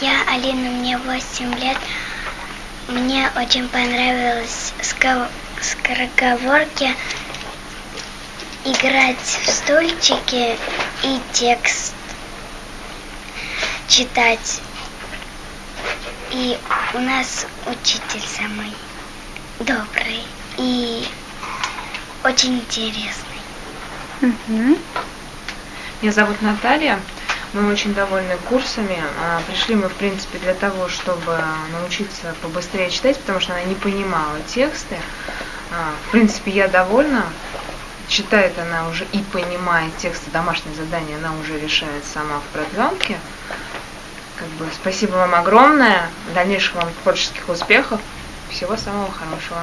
Я Алина, мне 8 лет. Мне очень понравилось скороговорки, играть в стульчики и текст читать. И у нас учитель самый добрый и очень интересный. Мгм. Меня зовут Наталья. Мы очень довольны курсами. А, Пришли мы, в принципе, для того, чтобы научиться побыстрее читать, потому что она не понимала тексты. А, В принципе, я довольна. Читает она уже и понимает тексты, домашние задания она уже решает сама в продленке. Как бы спасибо вам огромное. Дальнейших вам творческих успехов. Всего самого хорошего.